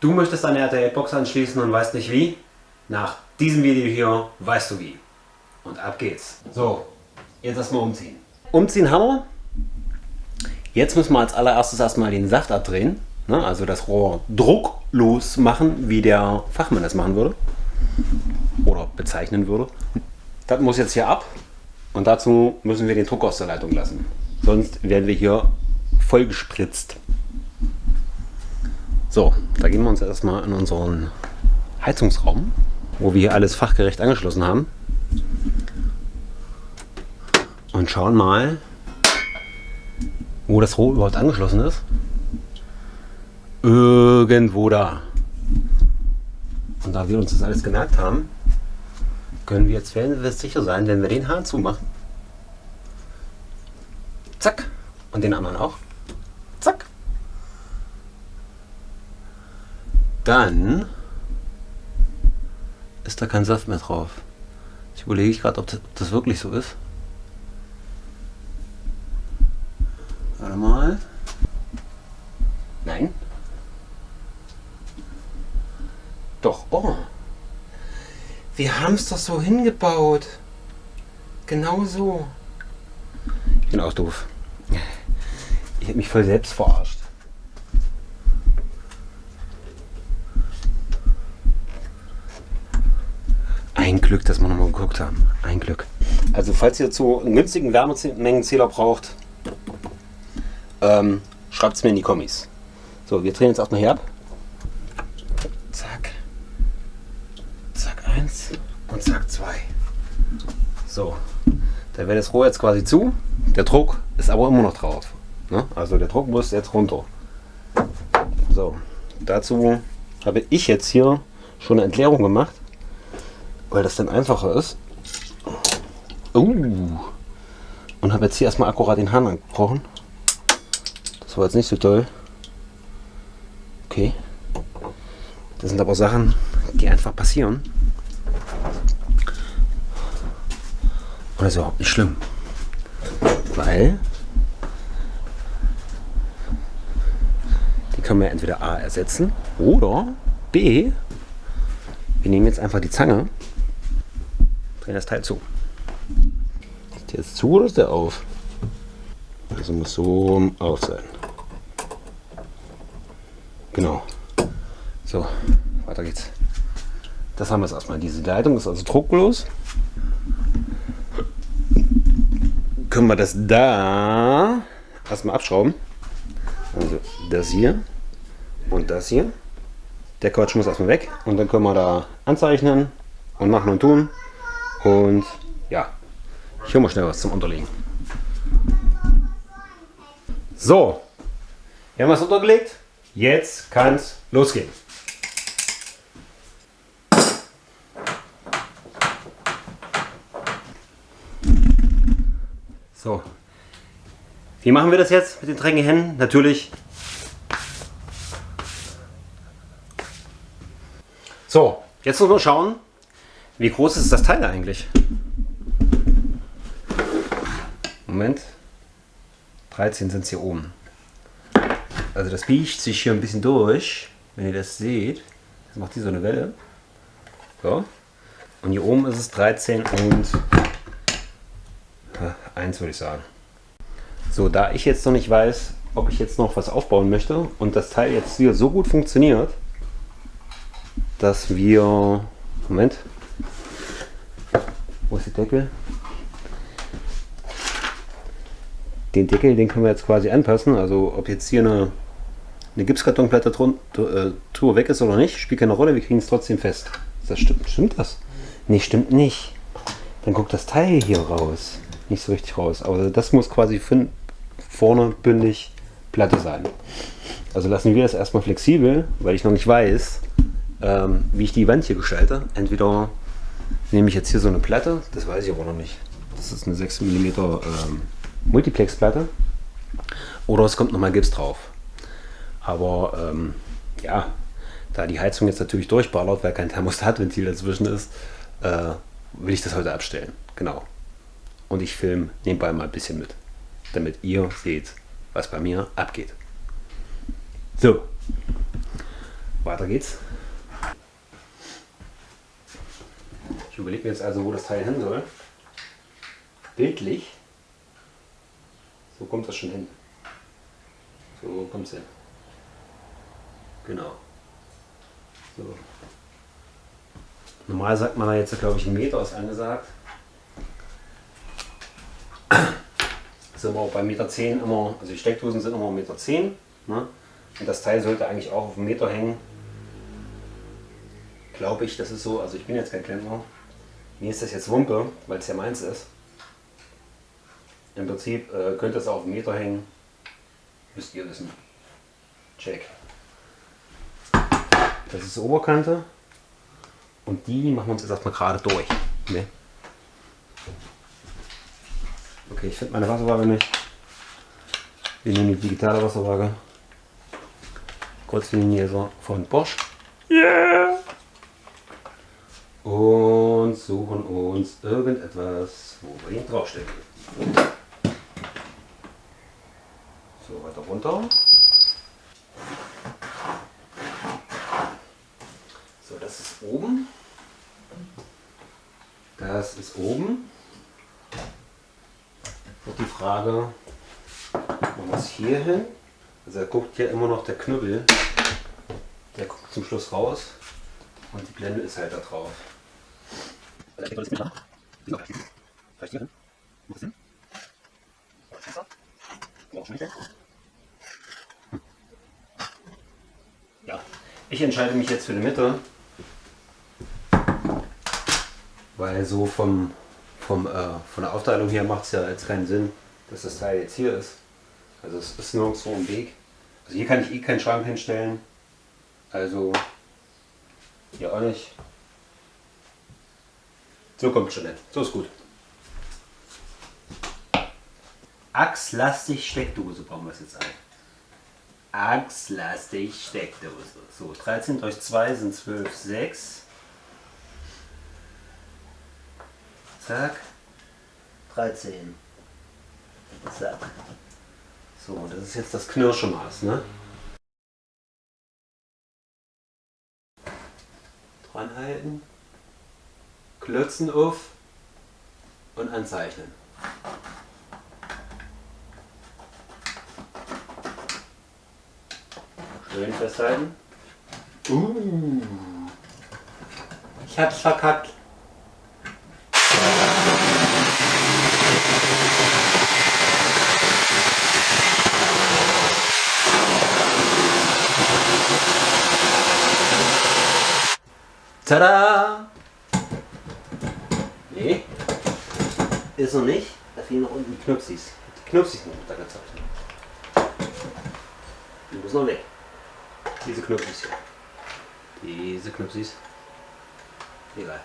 Du möchtest eine RTL-Box anschließen und weißt nicht wie? Nach diesem Video hier weißt du wie. Und ab geht's. So, jetzt erstmal umziehen. Umziehen haben wir. Jetzt müssen wir als allererstes erstmal den Saft abdrehen. Ne? Also das Rohr drucklos machen, wie der Fachmann das machen würde. Oder bezeichnen würde. Das muss jetzt hier ab. Und dazu müssen wir den Druck aus der Leitung lassen. Sonst werden wir hier voll gespritzt. So, da gehen wir uns erstmal in unseren Heizungsraum, wo wir hier alles fachgerecht angeschlossen haben. Und schauen mal, wo das Rohr überhaupt angeschlossen ist. Irgendwo da. Und da wir uns das alles gemerkt haben, können wir jetzt wir sicher sein, wenn wir den Hahn zumachen. Zack. Und den anderen auch. Dann ist da kein Saft mehr drauf. Ich überlege gerade, ob das wirklich so ist. Warte mal. Nein. Doch, oh. Wir haben es doch so hingebaut. Genau so. Ich bin auch doof. Ich habe mich voll selbst verarscht. Ein Glück, dass wir nochmal geguckt haben. Ein Glück. Also falls ihr zu einen günstigen Wärmemengenzähler braucht, ähm, schreibt es mir in die Kommis. So, wir drehen jetzt erstmal hier ab. Zack. Zack, eins und zack, zwei. So, da wäre das Rohr jetzt quasi zu. Der Druck ist aber immer noch drauf. Ne? Also der Druck muss jetzt runter. So, dazu habe ich jetzt hier schon eine Entleerung gemacht weil das dann einfacher ist. Uh. Und habe jetzt hier erstmal akkurat den Hahn angebrochen. Das war jetzt nicht so toll. Okay. Das sind aber Sachen, die einfach passieren. Und das ist überhaupt nicht schlimm. Weil die können wir entweder A ersetzen oder B, wir nehmen jetzt einfach die Zange drehen das Teil zu. Ist der jetzt zu oder ist der auf? Also muss so auf sein. Genau. So, weiter geht's. Das haben wir jetzt erstmal. Diese Leitung ist also drucklos. Können wir das da erstmal abschrauben. Also das hier und das hier. Der Quatsch muss erstmal weg und dann können wir da anzeichnen und machen und tun. Und ja, ich hole mal schnell was zum Unterlegen. So, wir haben was untergelegt. Jetzt kann es losgehen. So, wie machen wir das jetzt mit den dreckigen Händen? Natürlich. So, jetzt muss man schauen, wie groß ist das Teil eigentlich? Moment. 13 sind es hier oben. Also das biegt sich hier ein bisschen durch, wenn ihr das seht. Das macht hier so eine Welle. So. Und hier oben ist es 13 und 1 würde ich sagen. So, da ich jetzt noch nicht weiß, ob ich jetzt noch was aufbauen möchte und das Teil jetzt hier so gut funktioniert, dass wir... Moment, wo ist der Deckel? Den Deckel, den können wir jetzt quasi anpassen. Also ob jetzt hier eine, eine Gipskartonplatte drunter, äh, weg ist oder nicht, spielt keine Rolle. Wir kriegen es trotzdem fest. Das stimmt, stimmt das? Nee, stimmt nicht. Dann guckt das Teil hier raus. Nicht so richtig raus. Aber das muss quasi vorne bündig Platte sein. Also lassen wir das erstmal flexibel, weil ich noch nicht weiß, ähm, wie ich die Wand hier gestalte. Entweder nehme ich jetzt hier so eine Platte, das weiß ich aber noch nicht. Das ist eine 6 mm ähm, Multiplex-Platte. Oder es kommt nochmal Gips drauf. Aber ähm, ja, da die Heizung jetzt natürlich durchballert, weil kein Thermostatventil dazwischen ist, äh, will ich das heute abstellen. Genau. Und ich filme nebenbei mal ein bisschen mit, damit ihr seht, was bei mir abgeht. So, Weiter geht's. Ich überlege mir jetzt also, wo das Teil hin soll. Bildlich. So kommt das schon hin. So kommt es hin. Genau. So. Normal sagt man da jetzt, glaube ich, ein Meter ist angesagt. Sind wir auch bei Meter 10 immer, also die Steckdosen sind immer Meter 10. Ne? Und das Teil sollte eigentlich auch auf einen Meter hängen. Glaube ich, das ist so. Also ich bin jetzt kein Klempner. Mir ist das jetzt Wumpe, weil es ja meins ist. Im Prinzip äh, könnte es auf einen Meter hängen. Müsst ihr wissen. Check. Das ist die Oberkante. Und die machen wir uns jetzt erstmal gerade durch. Ne? Okay, ich finde meine Wasserwaage nicht. Wir nehmen die digitale Wasserwaage. Kurzlinie von Bosch. Yeah! Und suchen uns irgendetwas, wo wir ihn draufstecken. So, weiter runter. So, das ist oben. Das ist oben. Und die Frage, man muss hier hin. Also er guckt hier immer noch der Knüppel. Der guckt zum Schluss raus. Und die Blende ist halt da drauf. Vielleicht hier hin? Wo hin? Ja, ich entscheide mich jetzt für die Mitte, weil so vom, vom, äh, von der Aufteilung her macht es ja jetzt keinen Sinn, dass das Teil jetzt hier ist. Also es ist nirgendwo im Weg. Also hier kann ich eh keinen Schrank hinstellen. Also hier auch nicht. So kommt schon nicht. So ist gut. Achslastig Steckdose bauen wir es jetzt ein. Achslastig Steckdose. So, 13 durch 2 sind 12, 6. Zack. 13. Zack. So, das ist jetzt das Knirschemaß, ne? Dran halten. Klötzen auf und anzeichnen. Schön festhalten. Uh, ich hab's verkackt. Tada! Nee, ist noch nicht. Da fehlen noch unten die Knupsis. Die Knupsis sind runtergezeichnet. Die muss noch weg. Diese Knupsis hier. Diese Knupsis. Egal.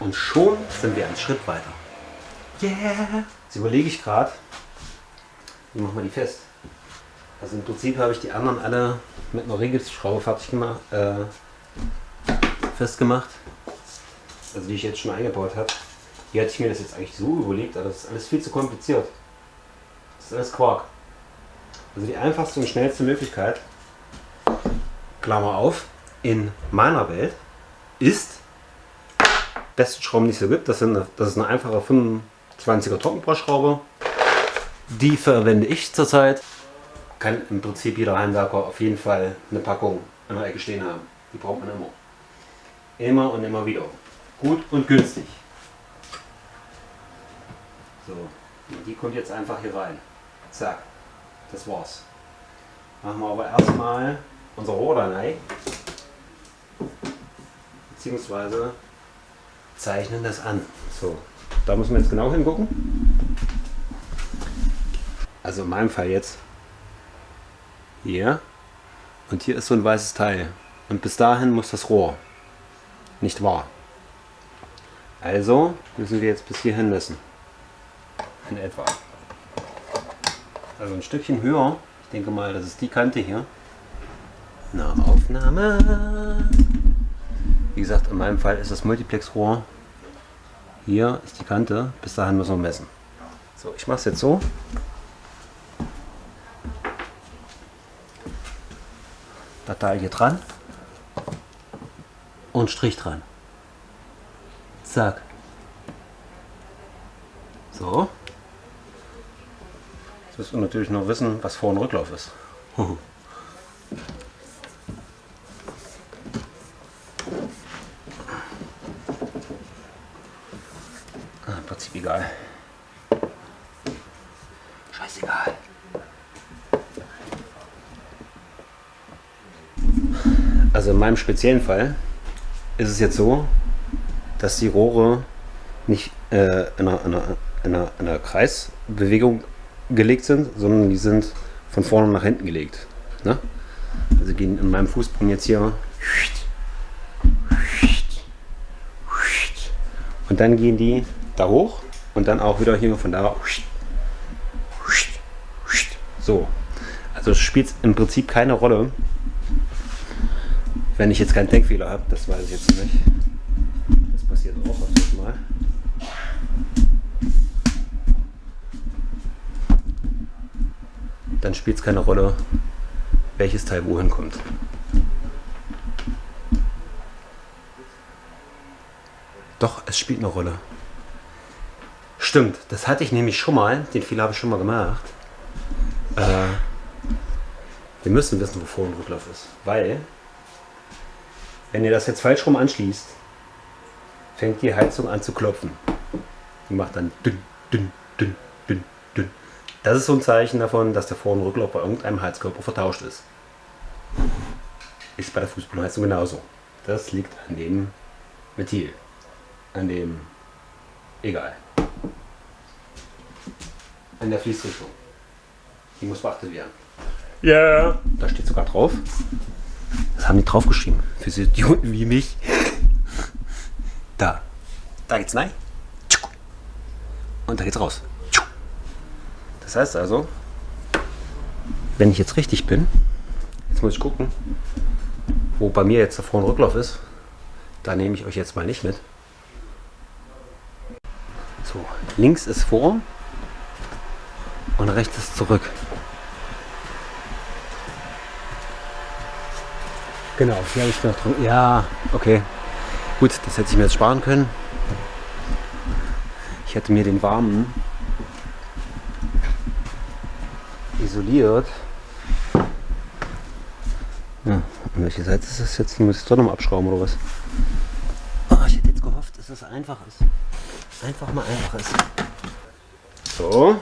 Und schon sind wir einen Schritt weiter. Yeah! Jetzt überlege ich gerade, wie machen wir die fest? Also im Prinzip habe ich die anderen alle mit einer Rigipsschraube fertig gemacht, äh, festgemacht. Also die ich jetzt schon eingebaut habe. Hier hatte ich mir das jetzt eigentlich so überlegt, aber das ist alles viel zu kompliziert. Das ist alles Quark. Also die einfachste und schnellste Möglichkeit, Klammer auf, in meiner Welt ist besten Schrauben, es so gibt. Das, sind, das ist eine einfache 25er Trockenbauschraube. Die verwende ich zurzeit. Kann im Prinzip jeder Heimwerker auf jeden Fall eine Packung in der Ecke stehen haben. Die braucht man immer. Immer und immer wieder. Gut und günstig. So, und die kommt jetzt einfach hier rein. Zack, das war's. Machen wir aber erstmal unser Rohr. Beziehungsweise zeichnen das an. So, da müssen wir jetzt genau hingucken. Also in meinem Fall jetzt hier und hier ist so ein weißes Teil und bis dahin muss das Rohr. Nicht wahr? Also müssen wir jetzt bis hierhin messen. In etwa. Also ein Stückchen höher. Ich denke mal, das ist die Kante hier. Na, Aufnahme. Wie gesagt, in meinem Fall ist das Multiplexrohr. Hier ist die Kante. Bis dahin müssen wir messen. So, ich mache es jetzt so. Datei hier dran und Strich dran. Zack. So. Jetzt müssen wir natürlich noch wissen, was Vor- und Rücklauf ist. ah, Im Prinzip egal. Scheißegal. In meinem speziellen Fall ist es jetzt so, dass die Rohre nicht äh, in, einer, in, einer, in, einer, in einer Kreisbewegung gelegt sind, sondern die sind von vorne nach hinten gelegt. Ne? Also gehen in meinem Fußboden jetzt hier und dann gehen die da hoch und dann auch wieder hier von da so. Also spielt es im Prinzip keine Rolle, wenn ich jetzt keinen Denkfehler habe, das weiß ich jetzt nicht. Das passiert auch öfters mal. Dann spielt es keine Rolle, welches Teil wohin kommt. Doch, es spielt eine Rolle. Stimmt, das hatte ich nämlich schon mal, den Fehler habe ich schon mal gemacht. Äh, wir müssen wissen, wo Vor- und Rücklauf ist, weil wenn ihr das jetzt falsch rum anschließt, fängt die Heizung an zu klopfen. Die macht dann dünn, dünn, dünn, dünn, dünn. Das ist so ein Zeichen davon, dass der Vor- und Rücklauf bei irgendeinem Heizkörper vertauscht ist. Ist bei der Fußbodenheizung genauso. Das liegt an dem Ventil. An dem. Egal. An der Fließrichtung. Die muss beachtet werden. Ja. Yeah. Da steht sogar drauf. Das haben die draufgeschrieben. Für so Idioten wie mich. Da. Da geht's rein. Und da geht's raus. Das heißt also, wenn ich jetzt richtig bin, jetzt muss ich gucken, wo bei mir jetzt der Vor- und Rücklauf ist. Da nehme ich euch jetzt mal nicht mit. So, links ist vor und rechts ist zurück. Genau, hier habe ich noch drin. Ja, okay. Gut, das hätte ich mir jetzt sparen können. Ich hätte mir den warmen isoliert. Ja, an welche Seite ist das jetzt? Muss ich doch nochmal abschrauben oder was? Oh, ich hätte jetzt gehofft, dass es einfach ist. Einfach mal einfach ist. So.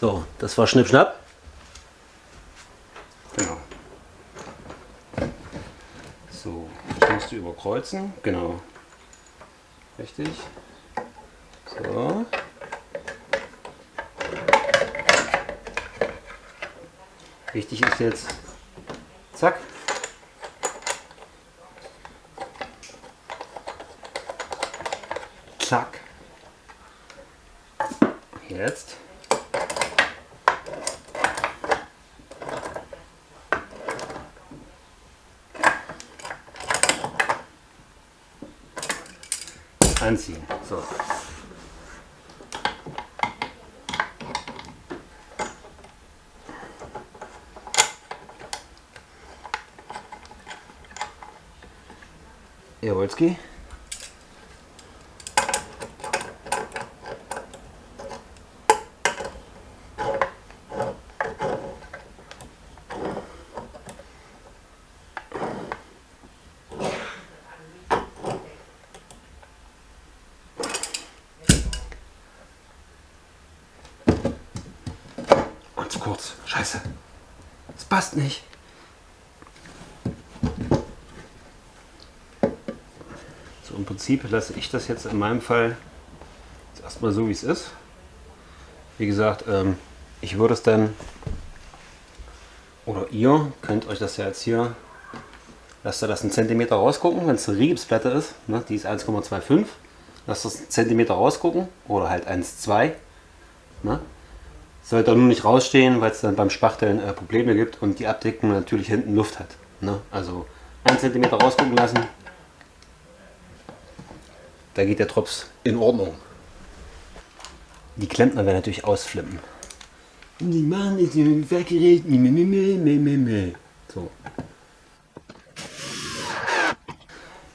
So, das war Schnippschnapp. Genau. So, ich musst du überkreuzen. Genau. Richtig. So. Wichtig ist jetzt, zack. Zack. Jetzt. Anziehen. So. Jawolski. kurz. Scheiße. Es passt nicht. So, im Prinzip lasse ich das jetzt in meinem Fall erstmal so, wie es ist. Wie gesagt, ähm, ich würde es dann, oder ihr könnt euch das ja jetzt hier, lasst ihr das einen Zentimeter rausgucken, wenn es eine Rigipsplatte ist, ne, die ist 1,25, lasst das einen Zentimeter rausgucken, oder halt 1,2. Ne? Sollte nur nicht rausstehen, weil es dann beim Spachteln äh, Probleme gibt und die Abdeckung natürlich hinten Luft hat. Ne? Also 1 cm rausgucken lassen, da geht der Drops in Ordnung. Die Klempner werden natürlich ausflippen. Die machen das Werkgerät. So.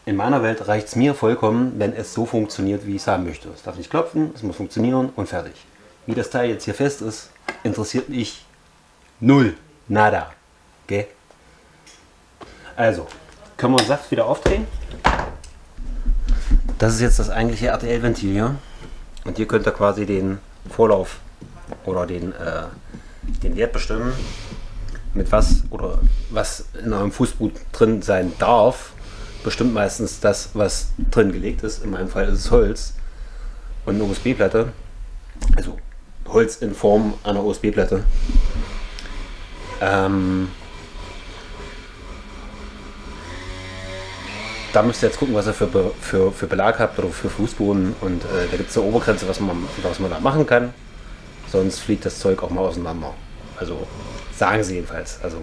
In meiner Welt reicht es mir vollkommen, wenn es so funktioniert, wie ich es haben möchte. Es darf nicht klopfen, es muss funktionieren und fertig. Wie das Teil jetzt hier fest ist, interessiert mich null. Nada. Okay? Also, können wir den Saft wieder aufdrehen. Das ist jetzt das eigentliche RTL-Ventil hier. Und hier könnt ihr quasi den Vorlauf oder den, äh, den Wert bestimmen, mit was oder was in eurem Fußboot drin sein darf. Bestimmt meistens das, was drin gelegt ist. In meinem Fall ist es Holz und eine USB-Platte. Also Holz in Form einer USB-Platte. Ähm, da müsst ihr jetzt gucken, was ihr für, für, für Belag habt oder für Fußboden. Und äh, da gibt es eine Obergrenze, was man, was man da machen kann. Sonst fliegt das Zeug auch mal auseinander. Also sagen sie jedenfalls. Also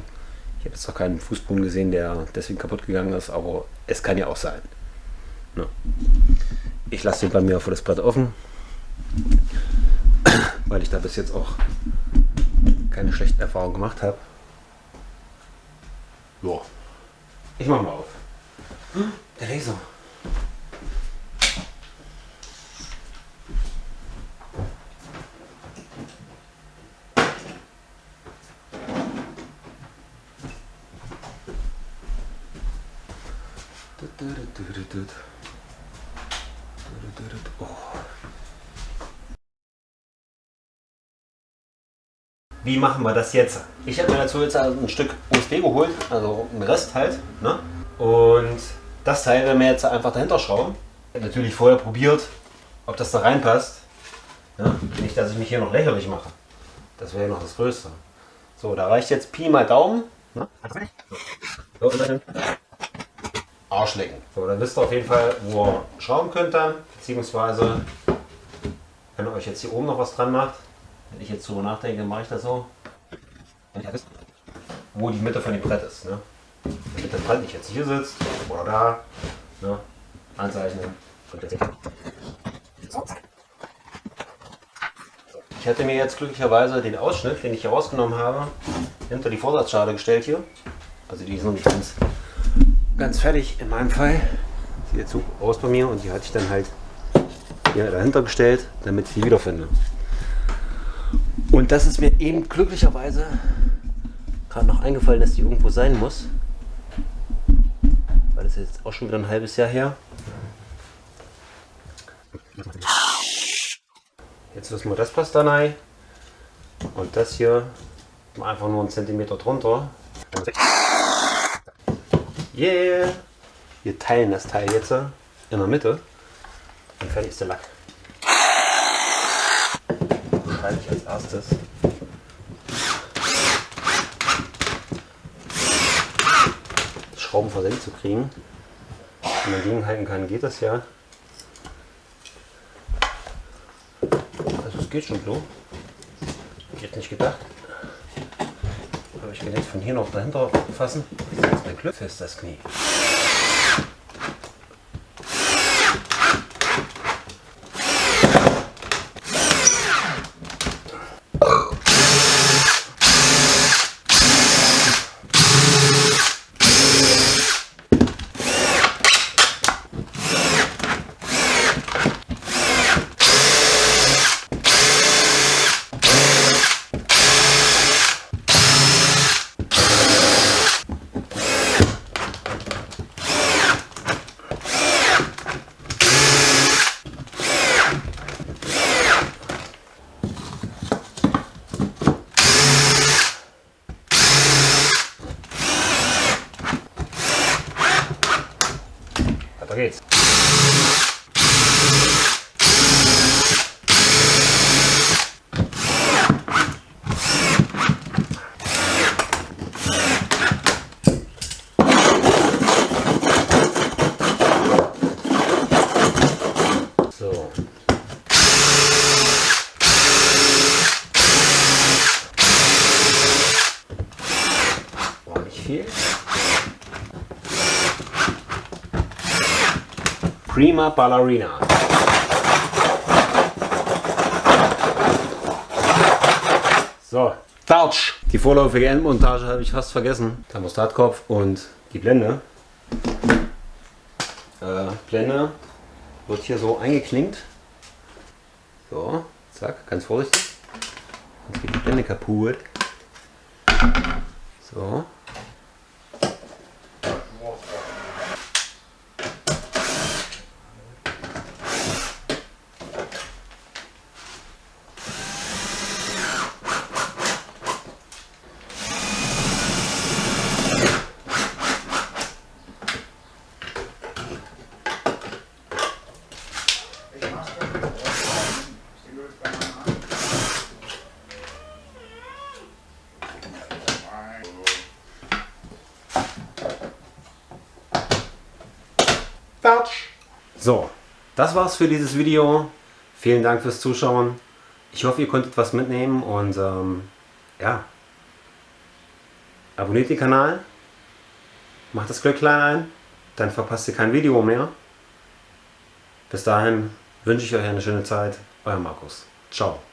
ich habe jetzt noch keinen Fußboden gesehen, der deswegen kaputt gegangen ist, aber es kann ja auch sein. Ne? Ich lasse den bei mir auf das Blatt offen, weil ich da bis jetzt auch keine schlechten Erfahrungen gemacht habe. Ja, ich mache mal auf. Der Laser. Oh. Wie machen wir das jetzt? Ich habe mir dazu jetzt ein Stück USB geholt, also einen Rest halt. Ne? Und das Teil werden wir jetzt einfach dahinter schrauben. Ich habe natürlich vorher probiert, ob das da reinpasst. Ja? Nicht, dass ich mich hier noch lächerlich mache. Das wäre noch das Größte. So, da reicht jetzt Pi mal Daumen. Ne? So, Arsch lecken. So, dann wisst ihr auf jeden Fall, wo ihr schrauben könnt dann. Beziehungsweise, wenn ihr euch jetzt hier oben noch was dran macht, wenn ich jetzt drüber nachdenke, mache ich das so. Wo die Mitte von dem Brett ist. Ne? Das Brand nicht jetzt hier sitzt oder da. Ne? Anzeichnen. Ich hatte mir jetzt glücklicherweise den Ausschnitt, den ich hier rausgenommen habe, hinter die Vorsatzschale gestellt hier. Also die ist noch nicht ganz, ganz fertig in meinem Fall. Sieht jetzt so aus bei mir und die hatte ich dann halt hier dahinter gestellt, damit ich die wiederfinde. Und das ist mir eben glücklicherweise gerade noch eingefallen, dass die irgendwo sein muss das ist jetzt auch schon wieder ein halbes Jahr her. Jetzt wissen wir, das passt da rein. Und das hier einfach nur einen Zentimeter drunter. Yeah! Wir teilen das Teil jetzt in der Mitte und fertig ist der Lack. Schreibe ich als erstes. Schrauben versenkt zu kriegen. Wenn man gegenhalten kann, geht das ja. Also es geht schon so. Ich hätte nicht gedacht. Aber ich kann jetzt von hier noch dahinter fassen. Das ist Glück fest, das Knie. Prima Ballerina. So, Touch. Die vorläufige Endmontage habe ich fast vergessen. Thermostatkopf und die Blende. Äh, Blende wird hier so eingeklinkt. So, zack, ganz vorsichtig. Sonst geht die Blende kaputt. So. Batsch. So, das war's für dieses Video. Vielen Dank fürs Zuschauen. Ich hoffe, ihr konntet was mitnehmen und ähm, ja, abonniert den Kanal, macht das Glöcklein ein, dann verpasst ihr kein Video mehr. Bis dahin wünsche ich euch eine schöne Zeit. Euer Markus. Ciao.